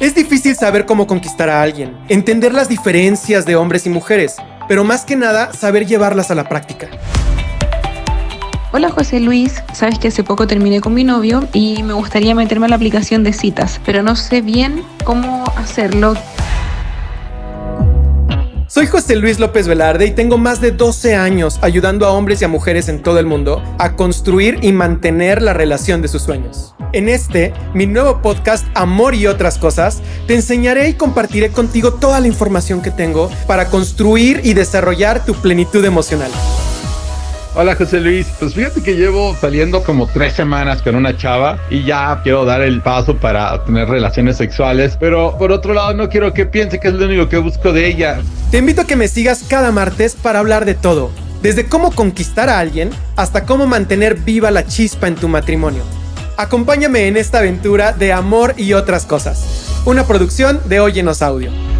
Es difícil saber cómo conquistar a alguien, entender las diferencias de hombres y mujeres, pero más que nada saber llevarlas a la práctica. Hola José Luis, sabes que hace poco terminé con mi novio y me gustaría meterme a la aplicación de citas, pero no sé bien cómo hacerlo. Soy José Luis López Velarde y tengo más de 12 años ayudando a hombres y a mujeres en todo el mundo a construir y mantener la relación de sus sueños. En este, mi nuevo podcast Amor y otras cosas, te enseñaré y compartiré contigo toda la información que tengo para construir y desarrollar tu plenitud emocional. Hola José Luis, pues fíjate que llevo saliendo como tres semanas con una chava y ya quiero dar el paso para tener relaciones sexuales, pero por otro lado no quiero que piense que es lo único que busco de ella. Te invito a que me sigas cada martes para hablar de todo, desde cómo conquistar a alguien hasta cómo mantener viva la chispa en tu matrimonio. Acompáñame en esta aventura de amor y otras cosas, una producción de Óyenos Audio.